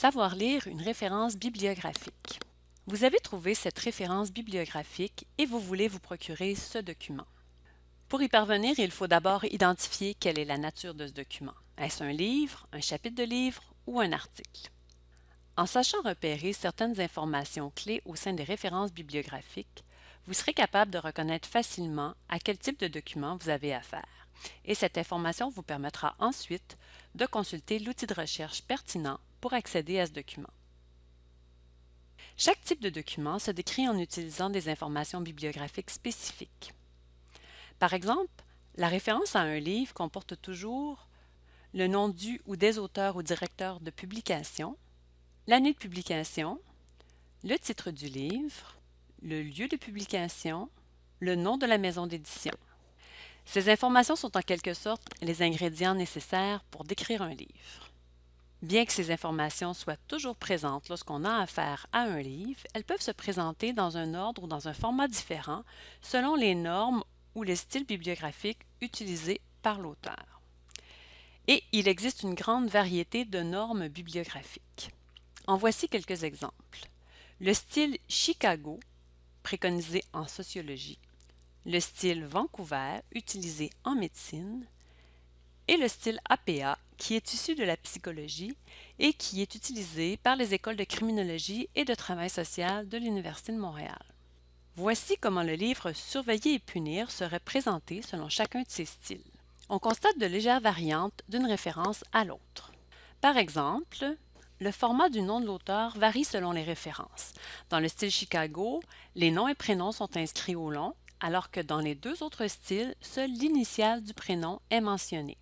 Savoir lire une référence bibliographique. Vous avez trouvé cette référence bibliographique et vous voulez vous procurer ce document. Pour y parvenir, il faut d'abord identifier quelle est la nature de ce document. Est-ce un livre, un chapitre de livre ou un article? En sachant repérer certaines informations clés au sein des références bibliographiques, vous serez capable de reconnaître facilement à quel type de document vous avez affaire. Et cette information vous permettra ensuite de consulter l'outil de recherche pertinent pour accéder à ce document. Chaque type de document se décrit en utilisant des informations bibliographiques spécifiques. Par exemple, la référence à un livre comporte toujours le nom du ou des auteurs ou directeurs de publication, l'année de publication, le titre du livre, le lieu de publication, le nom de la maison d'édition. Ces informations sont en quelque sorte les ingrédients nécessaires pour décrire un livre. Bien que ces informations soient toujours présentes lorsqu'on a affaire à un livre, elles peuvent se présenter dans un ordre ou dans un format différent selon les normes ou les styles bibliographiques utilisés par l'auteur. Et il existe une grande variété de normes bibliographiques. En voici quelques exemples. Le style Chicago, préconisé en sociologie, le style Vancouver, utilisé en médecine, et le style APA, qui est issu de la psychologie et qui est utilisé par les écoles de criminologie et de travail social de l'Université de Montréal. Voici comment le livre Surveiller et punir serait présenté selon chacun de ces styles. On constate de légères variantes d'une référence à l'autre. Par exemple, le format du nom de l'auteur varie selon les références. Dans le style Chicago, les noms et prénoms sont inscrits au long, alors que dans les deux autres styles, seule l'initiale du prénom est mentionnée.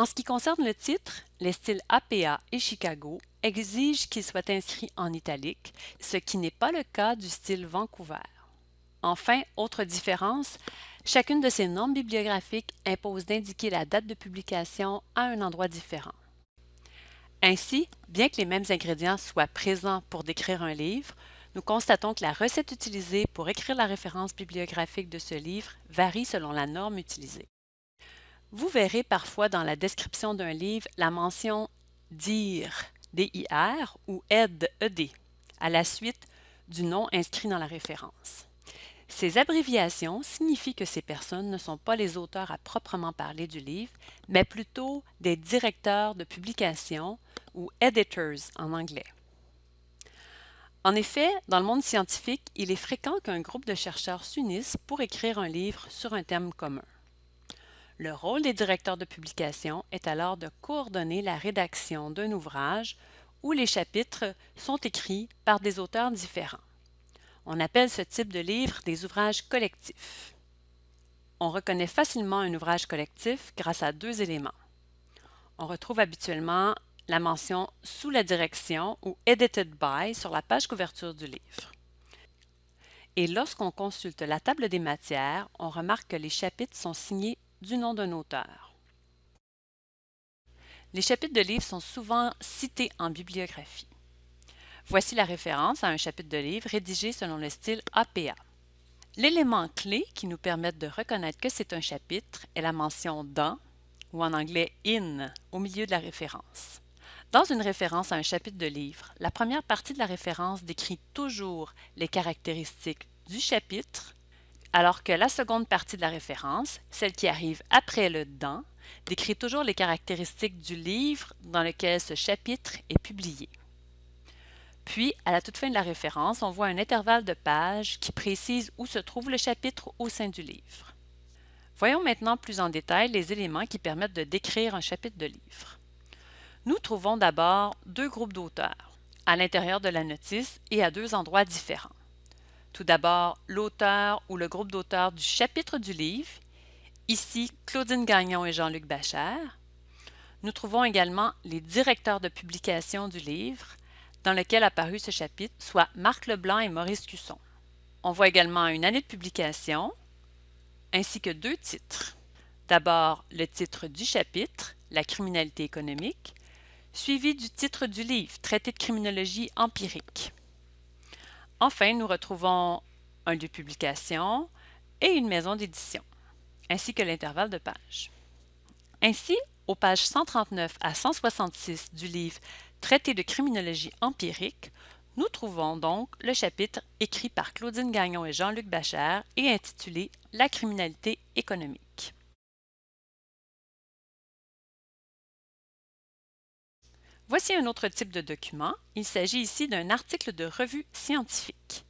En ce qui concerne le titre, les styles APA et Chicago exigent qu'il soit inscrit en italique, ce qui n'est pas le cas du style Vancouver. Enfin, autre différence, chacune de ces normes bibliographiques impose d'indiquer la date de publication à un endroit différent. Ainsi, bien que les mêmes ingrédients soient présents pour décrire un livre, nous constatons que la recette utilisée pour écrire la référence bibliographique de ce livre varie selon la norme utilisée. Vous verrez parfois dans la description d'un livre la mention DIR, D-I-R ou ED, E-D, à la suite du nom inscrit dans la référence. Ces abréviations signifient que ces personnes ne sont pas les auteurs à proprement parler du livre, mais plutôt des directeurs de publication ou editors en anglais. En effet, dans le monde scientifique, il est fréquent qu'un groupe de chercheurs s'unissent pour écrire un livre sur un thème commun. Le rôle des directeurs de publication est alors de coordonner la rédaction d'un ouvrage où les chapitres sont écrits par des auteurs différents. On appelle ce type de livre des ouvrages collectifs. On reconnaît facilement un ouvrage collectif grâce à deux éléments. On retrouve habituellement la mention sous la direction ou Edited by sur la page couverture du livre. Et lorsqu'on consulte la table des matières, on remarque que les chapitres sont signés du nom d'un auteur. Les chapitres de livres sont souvent cités en bibliographie. Voici la référence à un chapitre de livre rédigé selon le style APA. L'élément clé qui nous permet de reconnaître que c'est un chapitre est la mention dans, ou en anglais in, au milieu de la référence. Dans une référence à un chapitre de livre, la première partie de la référence décrit toujours les caractéristiques du chapitre, alors que la seconde partie de la référence, celle qui arrive après le dans, décrit toujours les caractéristiques du livre dans lequel ce chapitre est publié. Puis, à la toute fin de la référence, on voit un intervalle de pages qui précise où se trouve le chapitre au sein du livre. Voyons maintenant plus en détail les éléments qui permettent de décrire un chapitre de livre. Nous trouvons d'abord deux groupes d'auteurs, à l'intérieur de la notice et à deux endroits différents. Tout d'abord, l'auteur ou le groupe d'auteurs du chapitre du livre, ici Claudine Gagnon et Jean-Luc Bachère. Nous trouvons également les directeurs de publication du livre, dans lequel a paru ce chapitre, soit Marc Leblanc et Maurice Cusson. On voit également une année de publication, ainsi que deux titres. D'abord, le titre du chapitre, La criminalité économique, suivi du titre du livre, Traité de criminologie empirique. Enfin, nous retrouvons un lieu de publication et une maison d'édition, ainsi que l'intervalle de pages. Ainsi, aux pages 139 à 166 du livre Traité de criminologie empirique, nous trouvons donc le chapitre écrit par Claudine Gagnon et Jean-Luc Bachère et intitulé La criminalité économique. Voici un autre type de document. Il s'agit ici d'un article de revue scientifique.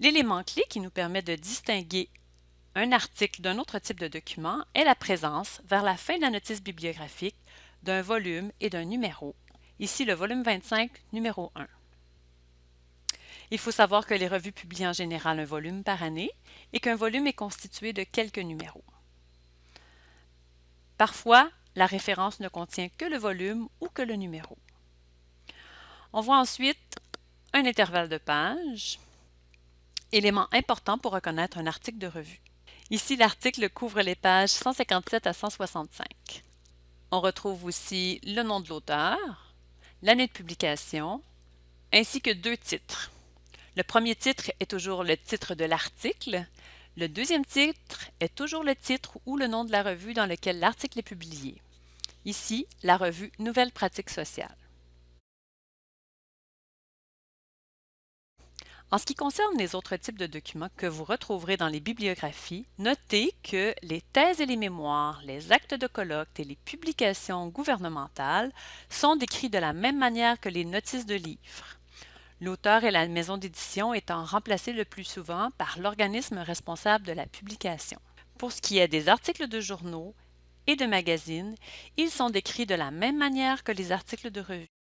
L'élément clé qui nous permet de distinguer un article d'un autre type de document est la présence, vers la fin de la notice bibliographique, d'un volume et d'un numéro, ici le volume 25, numéro 1. Il faut savoir que les revues publient en général un volume par année et qu'un volume est constitué de quelques numéros. Parfois, la référence ne contient que le volume ou que le numéro. On voit ensuite un intervalle de page, élément important pour reconnaître un article de revue. Ici, l'article couvre les pages 157 à 165. On retrouve aussi le nom de l'auteur, l'année de publication, ainsi que deux titres. Le premier titre est toujours le titre de l'article. Le deuxième titre est toujours le titre ou le nom de la revue dans lequel l'article est publié. Ici, la revue Nouvelles pratiques sociales. En ce qui concerne les autres types de documents que vous retrouverez dans les bibliographies, notez que les thèses et les mémoires, les actes de colloque et les publications gouvernementales sont décrits de la même manière que les notices de livres. L'auteur et la maison d'édition étant remplacés le plus souvent par l'organisme responsable de la publication. Pour ce qui est des articles de journaux et de magazines, ils sont décrits de la même manière que les articles de revue.